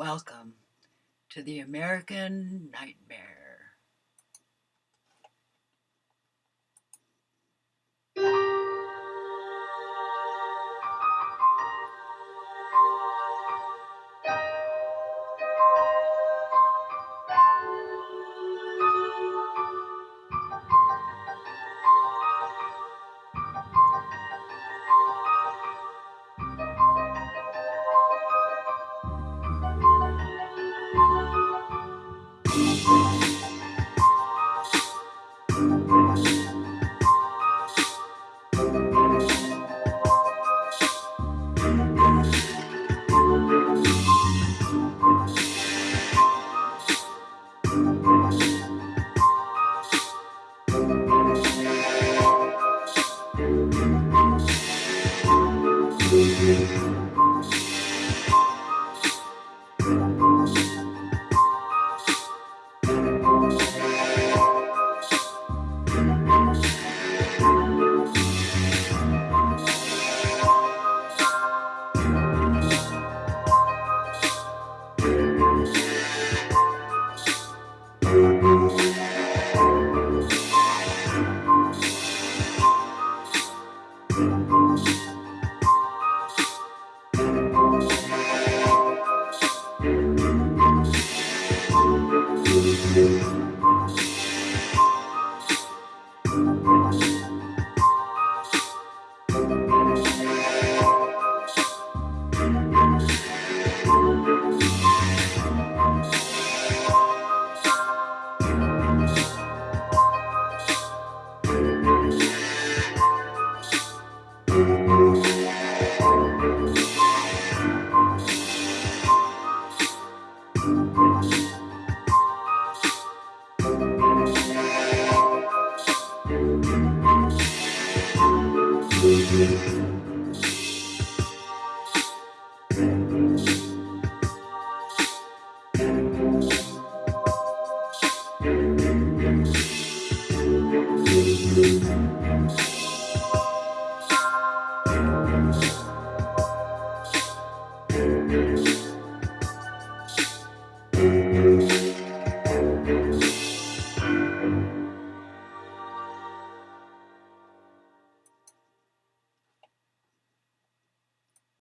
Welcome to the American Nightmare.